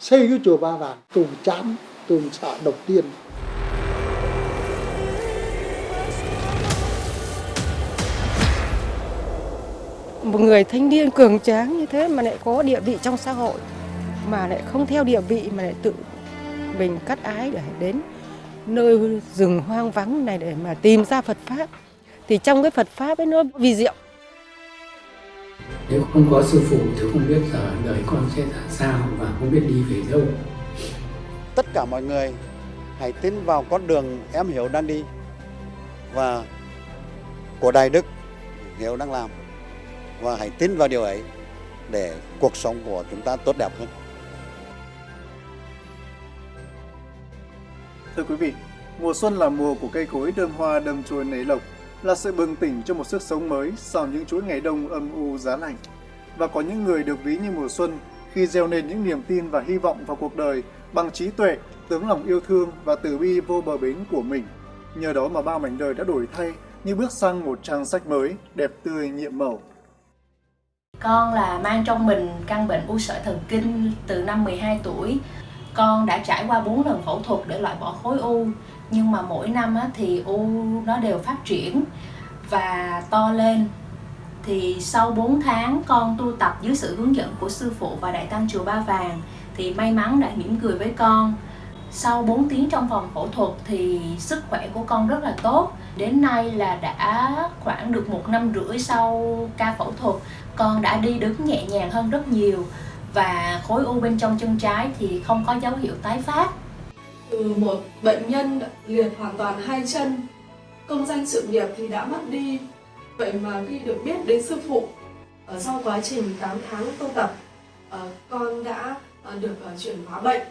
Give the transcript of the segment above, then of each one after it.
xây cái chùa Ba Vàng tôi chán tôi sợ đầu tiên. Một người thanh niên cường tráng như thế mà lại có địa vị trong xã hội, mà lại không theo địa vị mà lại tự mình cắt ái để đến nơi rừng hoang vắng này để mà tìm ra Phật pháp. Thì trong cái Phật pháp ấy nó vì diệu nếu không có sư phụ thì không biết giờ đời con sẽ ra sao và không biết đi về đâu. Tất cả mọi người hãy tin vào con đường em hiểu đang đi và của đại đức hiểu đang làm. Và hãy tin vào điều ấy để cuộc sống của chúng ta tốt đẹp hơn. Thưa quý vị, mùa xuân là mùa của cây cối đơm hoa đơm chồi nảy lộc, là sự bừng tỉnh cho một sức sống mới sau những chuỗi ngày đông âm u giá lạnh. Và có những người được ví như mùa xuân khi gieo nên những niềm tin và hy vọng vào cuộc đời bằng trí tuệ, tấm lòng yêu thương và từ bi vô bờ bến của mình. Nhờ đó mà bao mảnh đời đã đổi thay như bước sang một trang sách mới, đẹp tươi, nhiệm màu. Con là mang trong mình căn bệnh u sợi thần kinh từ năm 12 tuổi. Con đã trải qua 4 lần phẫu thuật để loại bỏ khối u, nhưng mà mỗi năm á, thì u nó đều phát triển và to lên. Thì sau 4 tháng con tu tập dưới sự hướng dẫn của sư phụ và đại tăng chùa Ba Vàng thì may mắn đã mỉm cười với con. Sau 4 tiếng trong phòng phẫu thuật thì sức khỏe của con rất là tốt. Đến nay là đã khoảng được một năm rưỡi sau ca phẫu thuật, con đã đi đứng nhẹ nhàng hơn rất nhiều và khối u bên trong chân trái thì không có dấu hiệu tái phát. Từ một bệnh nhân liệt hoàn toàn hai chân, công danh sự nghiệp thì đã mất đi. Vậy mà khi được biết đến sư phụ, ở sau quá trình 8 tháng tu tập, ờ, con đã ờ, được chuyển hóa bệnh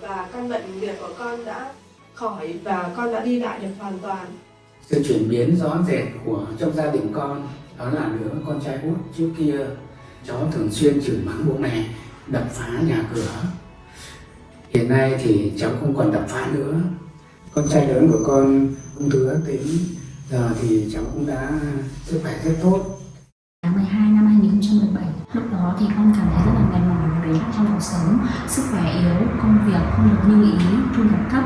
và căn bệnh liệt của con đã khỏi và con đã đi lại được hoàn toàn. sự chuyển biến rõ rệt của trong gia đình con đó là đứa con trai út trước kia cháu thường xuyên chửi mắng bố mẹ đập phá nhà cửa hiện nay thì cháu không còn đập phá nữa. Con trai lớn của con ung thư ác tính giờ thì cháu cũng đã sức khỏe rất tốt. Tháng 12 năm 2017 Lúc đó thì con cảm thấy rất là mệt mỏi về bế tắc trong cuộc sống. Sức khỏe yếu, công việc không được như ý, thu nhập thấp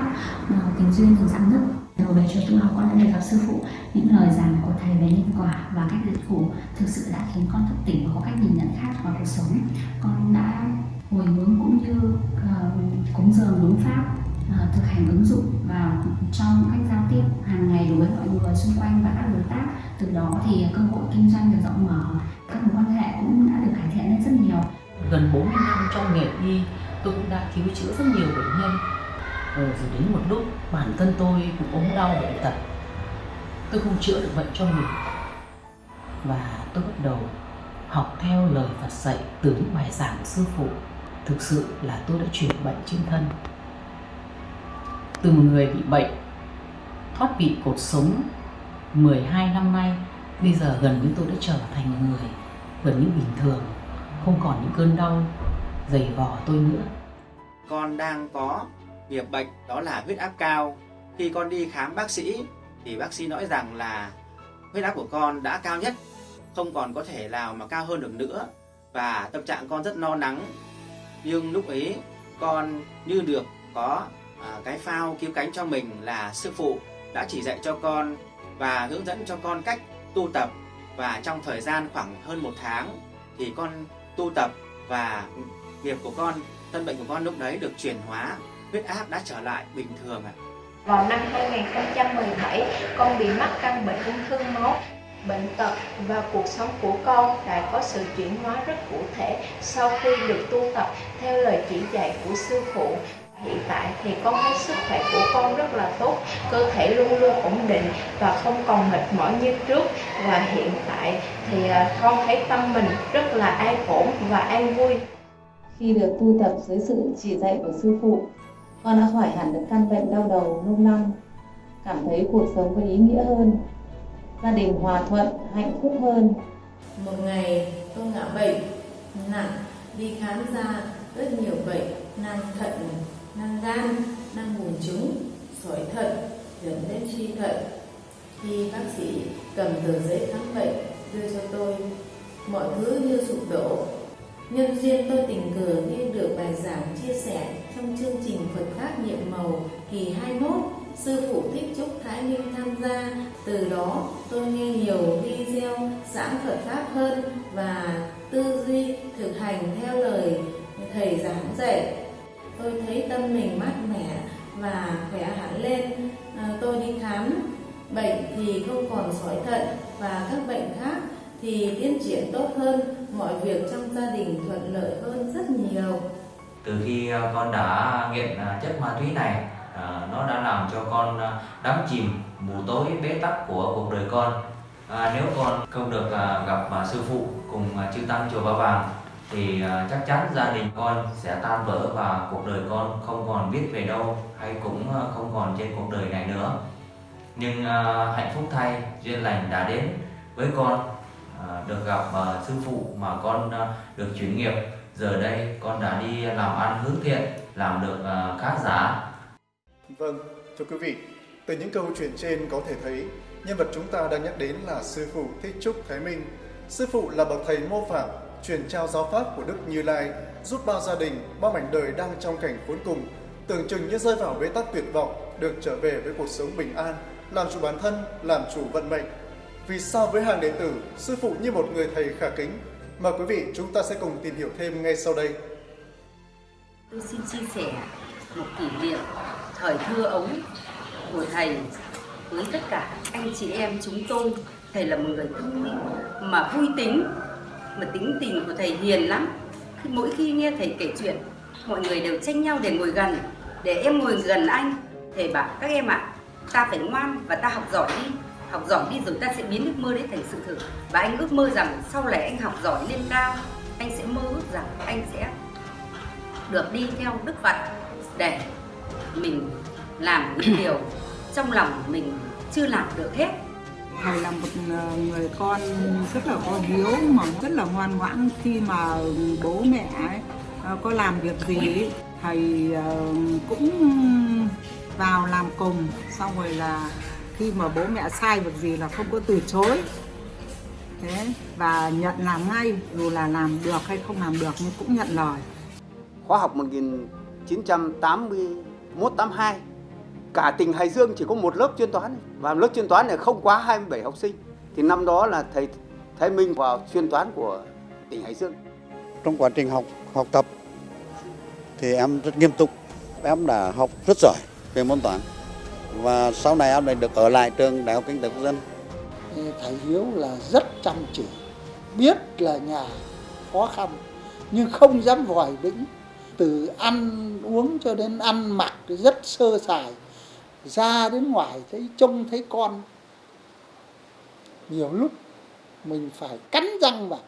Tình duyên thường giãn nứt rồi về cho tu học con đã được gặp sư phụ Những lời giảng của thầy về nhân quả và cách diệt khổ Thực sự đã khiến con thức tỉnh và có cách nhìn nhận khác vào cuộc sống. Con đã hồi hướng cũng như uh, cúng dường đúng pháp uh, thực hành ứng dụng vào trong cách giao tiếp hàng ngày đối với mọi người xung quanh và các đối tác. Từ đó thì cơ hội kinh doanh được rộng mở các mối quan hệ cũng đã được cải thiện lên rất nhiều. Gần 40 năm trong nghề y tôi cũng đã cứu chữa rất nhiều bệnh nhân rồi, rồi đến một lúc bản thân tôi cũng ốm đau bệnh tật. Tôi không chữa được bệnh cho mình. Và tôi bắt đầu học theo lời Phật dạy từ những bài giảng của sư phụ. Thực sự là tôi đã chuyển bệnh trên thân. Từ một người bị bệnh thoát vị cột sống 12 năm nay bây giờ gần như tôi đã trở thành một người gần như bình thường không còn những cơn đau dày vò tôi nữa. Con đang có nghiệp bệnh đó là huyết áp cao. Khi con đi khám bác sĩ thì bác sĩ nói rằng là huyết áp của con đã cao nhất không còn có thể nào mà cao hơn được nữa và tâm trạng con rất lo lắng nhưng lúc ấy con như được có à, cái phao cứu cánh cho mình là sư phụ đã chỉ dạy cho con và hướng dẫn cho con cách tu tập. Và trong thời gian khoảng hơn một tháng thì con tu tập và nghiệp của con thân bệnh của con lúc đấy được chuyển hóa huyết áp đã trở lại bình thường ạ Vào năm 2017, con bị mắc căn bệnh ung thư máu. Bệnh tật và cuộc sống của con đã có sự chuyển hóa rất cụ thể sau khi được tu tập theo lời chỉ dạy của sư phụ. Hiện tại thì con thấy sức khỏe của con rất là tốt, cơ thể luôn luôn ổn định và không còn mệt mỏi như trước. Và hiện tại thì à, con thấy tâm mình rất là an ổn và an vui. Khi được tu tập dưới sự chỉ dạy của sư phụ, con đã khỏi hẳn được căn bệnh đau đầu lâu năm, cảm thấy cuộc sống có ý nghĩa hơn, gia đình hòa thuận, hạnh phúc hơn. Một ngày tôi ngã bệnh nặng, đi khám ra rất nhiều bệnh, nang thận, nang gan, nang buồn trứng, sỏi thận, dẫn đến suy thận. Khi bác sĩ cầm tờ giấy khám bệnh đưa cho tôi, mọi thứ như sụp đổ. Nhân duyên tôi tình cờ nghe được bài giảng chia sẻ trong chương trình Phật Pháp nhiệm màu kỳ 21 Sư phụ Thích Trúc Thái Minh tham gia. Từ đó tôi nghe nhiều video giảng Phật Pháp hơn và tư duy thực hành theo lời thầy giảng dạy. Tôi thấy tâm mình mát mẻ và khỏe hẳn lên. À, tôi đi khám bệnh thì không còn sỏi thận và các bệnh khác thì tiến triển tốt hơn, mọi việc trong gia đình thuận lợi hơn rất nhiều. Từ khi ờ, con đã nghiện ờ, chất ma túy này, ờ, nó đã làm cho con đắm chìm mù tối bế tắc của cuộc đời con. À, nếu con không được gặp sư phụ cùng chư tăng chùa Ba Vàng thì chắc chắn gia đình con sẽ tan vỡ và cuộc đời con không còn biết về đâu hay cũng không còn trên cuộc đời này nữa. Nhưng hạnh phúc thay duyên lành đã đến với con À, được gặp à, sư phụ mà con à, được chuyển nghiệp giờ đây con đã đi làm ăn hướng thiện làm được à, khá giá. vâng thưa quý vị từ những câu chuyện trên có thể thấy nhân vật chúng ta đang nhắc đến là sư phụ thích trúc thái minh sư phụ là bậc thầy mô phạm truyền trao giáo pháp của đức như lai giúp bao gia đình bao mảnh đời đang trong cảnh khốn cùng tưởng chừng như rơi vào bế tắc tuyệt vọng được trở về với cuộc sống bình an làm chủ bản thân làm chủ vận mệnh vì sao với hàng đệ tử, sư phụ như một người thầy khả kính? Mời quý vị chúng ta sẽ cùng tìm hiểu thêm ngay sau đây. Tôi xin chia sẻ một kỷ niệm thời thơ ấu của thầy với tất cả anh chị em chúng tôi. Thầy là một người thông minh mà vui tính, mà tính tình của thầy hiền lắm. Mỗi khi nghe thầy kể chuyện, mọi người đều tranh nhau để ngồi gần, để em ngồi gần anh. Thầy bảo các em ạ, à, ta phải ngoan và ta học giỏi đi học giỏi đi rồi ta sẽ biến ước mơ đấy thành sự thực. Và anh ước mơ rằng sau này anh học giỏi lên cao anh sẽ mơ ước rằng anh sẽ được đi theo đức phật để mình làm những điều trong lòng mình chưa làm được hết. Thầy là một ờ, người con rất là có hiếu mà rất là ngoan ngoãn khi mà bố mẹ ấy, ờ, có làm việc gì thầy ờ, cũng vào làm cùng xong rồi là khi mà bố mẹ sai việc gì là không có từ chối. Thế và nhận làm ngay dù là làm được hay không làm được nhưng cũng nhận lời. Khóa học 1981 82 cả tỉnh Hải Dương chỉ có một lớp chuyên toán. Và lớp chuyên toán này không quá 27 học sinh. Thì năm đó là thầy Thái Minh vào chuyên toán của tỉnh Hải Dương. Trong quá trình học học tập thì em rất nghiêm túc. Em đã học rất giỏi về môn toán và sau này em lại được ở lại trường Đại học Kinh tế Quốc dân. Thầy Hiếu là rất chăm chỉ, biết là nhà khó khăn nhưng không dám vòi vĩnh. Từ ăn uống cho đến ăn mặc rất sơ sài. Ra đến ngoài thấy trông thấy con. Nhiều lúc mình phải cắn răng vào.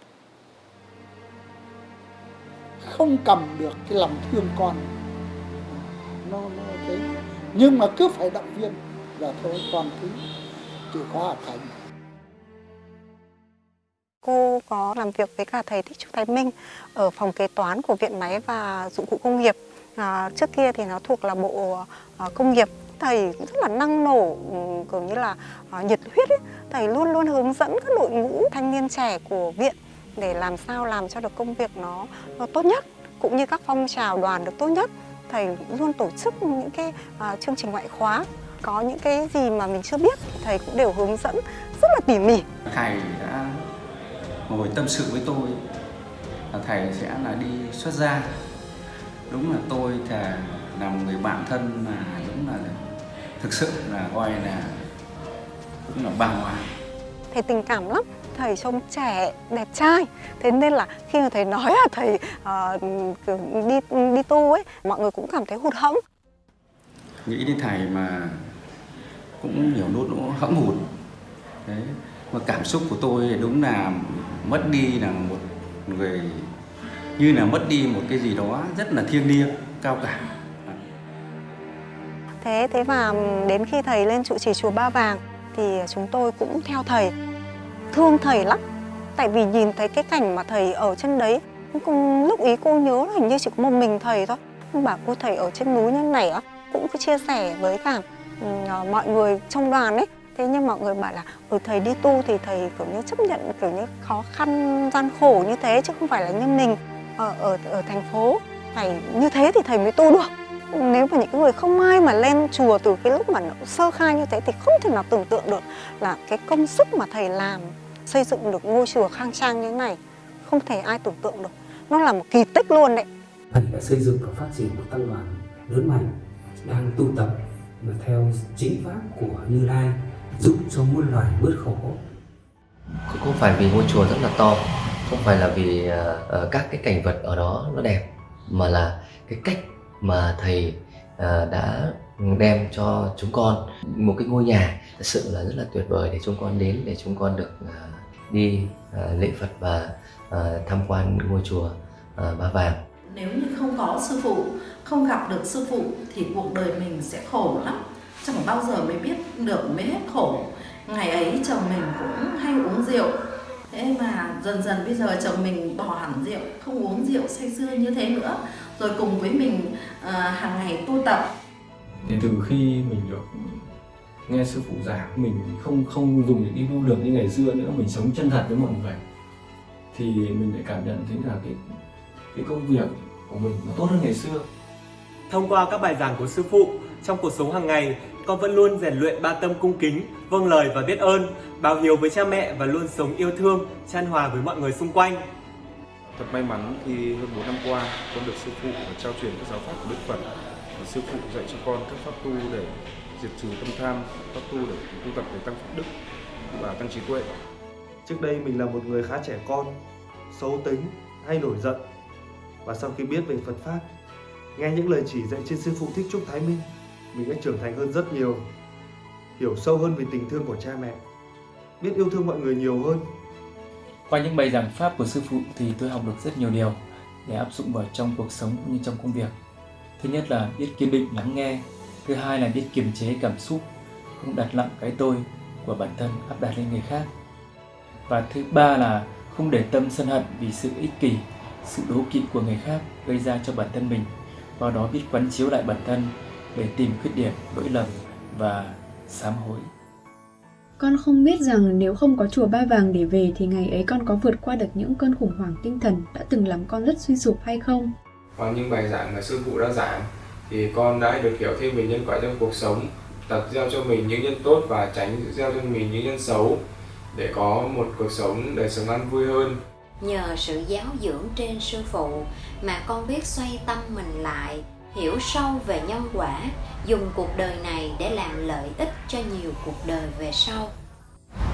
Không cầm được cái lòng thương con. Nó, nó thế nhưng mà cứ phải động viên là thôi con cứ chịu khó học hành cô có làm việc với cả thầy Thích Trúc Thái Minh ở phòng kế toán của Viện Máy và Dụng cụ Công nghiệp. À, trước kia thì nó thuộc là bộ à, công nghiệp. Thầy rất là năng nổ, ừ, kiểu như là à, nhiệt huyết ấy. Thầy luôn luôn hướng dẫn các đội ngũ thanh niên trẻ của viện để làm sao làm cho được công việc nó, nó tốt nhất cũng như các phong trào đoàn được tốt nhất thầy luôn tổ chức những cái uh, chương trình ngoại khóa. Có những cái gì mà mình chưa biết thì thầy cũng đều hướng dẫn rất là tỉ mỉ. Thầy đã ngồi tâm sự với tôi là thầy sẽ là đi xuất gia. Đúng là tôi là là một người bạn thân mà đúng là thực sự là gọi là cũng là bàng hoàng. Thầy tình cảm lắm thầy trông trẻ đẹp trai. Thế nên là khi mà thầy nói là thầy uh, đi đi tu ấy mọi người cũng cảm thấy hụt hẫng. Nghĩ đến thầy mà cũng nhiều nốt nó hẫng hụt. Đấy mà cảm xúc của tôi đúng là mất đi là một người như là mất đi một cái gì đó rất là thiêng liêng cao cả. Thế thế mà đến khi thầy lên trụ trì chùa Ba Vàng thì chúng tôi cũng theo thầy thương thầy lắm. Tại vì nhìn thấy cái cảnh mà thầy ở trên đấy cùng lúc ý cô nhớ là hình như chỉ có một mình thầy thôi. Nhưng bảo cô thầy ở trên núi như này á cũng cứ chia sẻ với cả uh, mọi người trong đoàn ấy. Thế nhưng mọi người bảo là ở ừ, thầy đi tu thì thầy kiểu như chấp nhận kiểu như khó khăn gian khổ như thế chứ không phải là như mình. Ở, ở, ở thành phố phải như thế thì thầy mới tu được. Nếu mà những người không ai mà lên chùa từ cái lúc mà nó sơ khai như thế thì không thể nào tưởng tượng được là cái công sức mà thầy làm xây dựng được ngôi chùa khang trang như thế này không thể ai tưởng tượng được. Nó là một kỳ tích luôn đấy. Thầy đã xây dựng và phát triển một tăng đoàn lớn mạnh đang tu tập mà theo chính pháp của Như Lai giúp cho muôn loài bớt khổ. Không phải vì ngôi chùa rất là to không phải là vì uh, các cái cảnh vật ở đó nó đẹp mà là cái cách mà thầy uh, đã đem cho chúng con. Một cái ngôi nhà thật sự là rất là tuyệt vời để chúng con đến để chúng con được uh, đi uh, lễ Phật và uh, tham quan ngôi chùa uh, Ba Vàng. Nếu như không có sư phụ, không gặp được sư phụ thì cuộc đời mình sẽ khổ lắm. Chẳng bao giờ mới biết được mới hết khổ. Ngày ấy chồng mình cũng hay uống rượu. Thế mà dần dần bây giờ chồng mình bỏ hẳn rượu, không uống rượu say sưa như thế nữa. Rồi cùng với mình uh, hàng ngày tu tập. Thì từ khi mình được nghe sư phụ giảng mình không không dùng những cái lưu lược như ngày xưa nữa mình sống chân thật với mọi người thì mình lại cảm nhận thấy là cái cái công việc của mình nó tốt hơn ngày xưa. Thông qua các bài giảng của sư phụ trong cuộc sống hàng ngày con vẫn luôn rèn luyện ba tâm cung kính vâng lời và biết ơn báo hiếu với cha mẹ và luôn sống yêu thương chan hòa với mọi người xung quanh. Thật may mắn khi hơn 4 năm qua con được sư phụ trao truyền các giáo pháp của Đức Phật sư phụ dạy cho con các pháp tu để diệt trừ tâm tham, pháp tu để tu tập để tăng pháp đức và tăng trí tuệ. Trước đây mình là một người khá trẻ con, xấu tính, hay nổi giận. Và sau khi biết về Phật Pháp, nghe những lời chỉ dạy trên sư phụ Thích Trúc Thái Minh, mình đã trưởng thành hơn rất nhiều, hiểu sâu hơn về tình thương của cha mẹ, biết yêu thương mọi người nhiều hơn. Qua những bài giảng Pháp của sư phụ thì tôi học được rất nhiều điều để áp dụng vào trong cuộc sống cũng như trong công việc. Thứ nhất là biết kiên định lắng nghe, thứ hai là biết kiềm chế cảm xúc không đặt nặng cái tôi của bản thân áp đặt lên người khác. Và thứ ba là không để tâm sân hận vì sự ích kỷ sự đố kỵ của người khác gây ra cho bản thân mình. Và đó biết quán chiếu lại bản thân để tìm khuyết điểm lỗi lầm và sám hối. Con không biết rằng nếu không có chùa Ba Vàng để về thì ngày ấy con có vượt qua được những cơn khủng hoảng tinh thần đã từng làm con rất suy sụp hay không? Qua những bài giảng mà sư phụ đã giảng thì con đã được hiểu thêm về nhân quả trong cuộc sống tập gieo cho mình những nhân tốt và tránh gieo cho mình những nhân xấu để có một cuộc sống đời sống an vui hơn. Nhờ sự giáo dưỡng trên sư phụ mà con biết xoay tâm mình lại hiểu sâu về nhân quả dùng cuộc đời này để làm lợi ích cho nhiều cuộc đời về sau.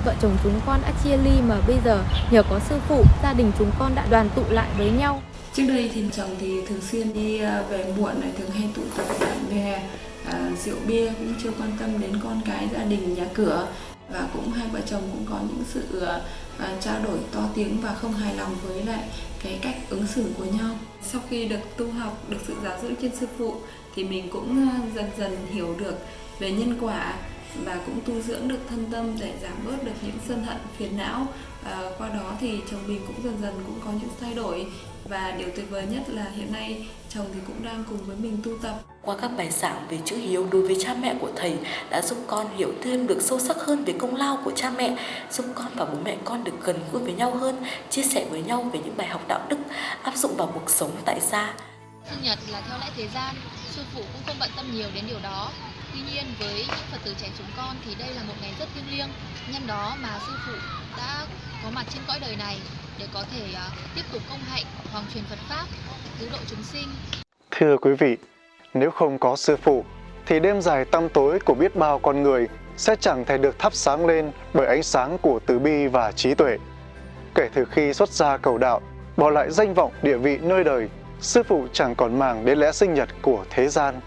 Vợ chồng chúng con đã chia ly mà bây giờ nhờ có sư phụ gia đình chúng con đã đoàn tụ lại với nhau Trước đây thì chồng thì thường xuyên đi à, về muộn này, thường hay tụ tập bạn bè, à, rượu bia cũng chưa quan tâm đến con cái, gia đình, nhà cửa. Và cũng hai vợ chồng cũng có những sự à, à, trao đổi to tiếng và không hài lòng với lại cái cách ứng xử của nhau. Sau khi được tu học, được sự giáo dưỡng trên sư phụ thì mình cũng à, dần dần hiểu được về nhân quả và cũng tu dưỡng được thân tâm để giảm bớt được những sân hận phiền não. À, qua đó thì chồng mình cũng dần dần cũng có những thay đổi và điều tuyệt vời nhất là hiện nay chồng thì cũng đang cùng với mình tu tập. Qua các bài giảng về chữ hiếu đối với cha mẹ của thầy đã giúp con hiểu thêm được sâu sắc hơn về công lao của cha mẹ, giúp con và bố mẹ con được gần gũi với nhau hơn, chia sẻ với nhau về những bài học đạo đức áp dụng vào cuộc sống tại gia. Sinh nhật là theo lẽ thế gian, sư phụ cũng không bận tâm nhiều đến điều đó. Tuy nhiên với những Phật tử trẻ chúng con thì đây là một ngày rất thiêng liêng, nhân đó mà sư phụ đã có mặt trên cõi đời này để có thể à, tiếp tục công hạnh hoàng truyền Phật pháp, cứu độ chúng sinh. Thưa quý vị, nếu không có sư phụ thì đêm dài tăm tối của biết bao con người sẽ chẳng thể được thắp sáng lên bởi ánh sáng của từ bi và trí tuệ. Kể từ khi xuất gia cầu đạo, bỏ lại danh vọng địa vị nơi đời, sư phụ chẳng còn màng đến lẽ sinh nhật của thế gian.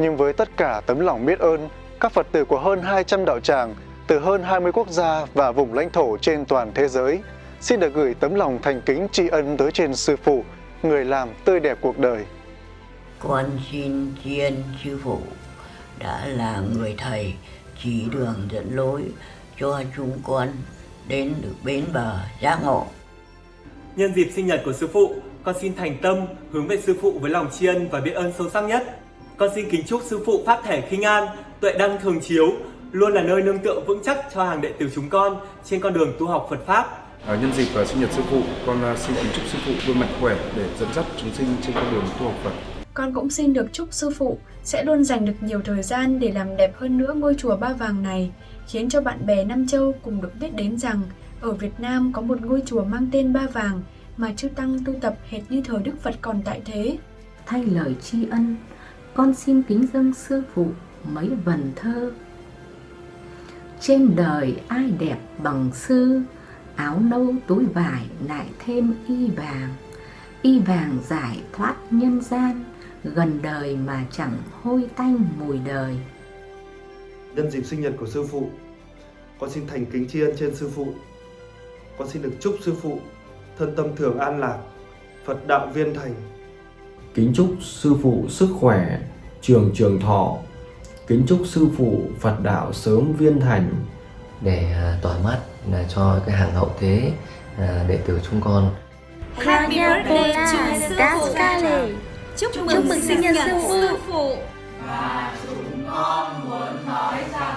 Nhưng với tất cả tấm lòng biết ơn, các Phật tử của hơn 200 đạo tràng từ hơn 20 quốc gia và vùng lãnh thổ trên toàn thế giới xin được gửi tấm lòng thành kính tri ân tới trên Sư Phụ, người làm tươi đẹp cuộc đời. Con xin tri ân Sư Phụ đã là người thầy chỉ đường dẫn lối cho chúng con đến được bến bờ giác ngộ. Nhân dịp sinh nhật của Sư Phụ, con xin thành tâm hướng về Sư Phụ với lòng tri ân và biết ơn sâu sắc nhất. Con xin kính chúc Sư Phụ Pháp thể khinh an, tuệ đăng thường chiếu, luôn là nơi nương tựa vững chắc cho hàng đệ tử chúng con trên con đường tu học Phật Pháp À, nhân dịp uh, sinh nhật sư phụ, con uh, xin kính chúc sư phụ luôn mạnh khỏe để dẫn dắt chúng sinh trên con đường tu học Phật. Con cũng xin được chúc sư phụ sẽ luôn dành được nhiều thời gian để làm đẹp hơn nữa ngôi chùa Ba Vàng này, khiến cho bạn bè Nam Châu cùng được biết đến rằng ở Việt Nam có một ngôi chùa mang tên Ba Vàng mà chư Tăng tu tập hệt như thời Đức Phật còn tại thế. Thay lời tri ân, con xin kính dâng sư phụ mấy vần thơ. Trên đời ai đẹp bằng sư, áo nâu túi vải lại thêm y vàng. Y vàng giải thoát nhân gian, gần đời mà chẳng hôi tanh mùi đời. Nhân dịp sinh nhật của sư phụ, con xin thành kính tri ân trên sư phụ. Con xin được chúc sư phụ thân tâm thường an lạc, Phật đạo viên thành. Kính chúc sư phụ sức khỏe, trường trường thọ. Kính chúc sư phụ Phật đạo sớm viên thành. Để à, tỏa mắt là cho cái hàng hậu thế à, đệ tử chúng con. Happy birthday to sư phụ. Chúc, chúc mừng, sinh nhật sư phụ. Và chúng con muốn nói rằng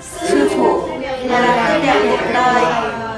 sư phụ là tươi đẹp cuộc đời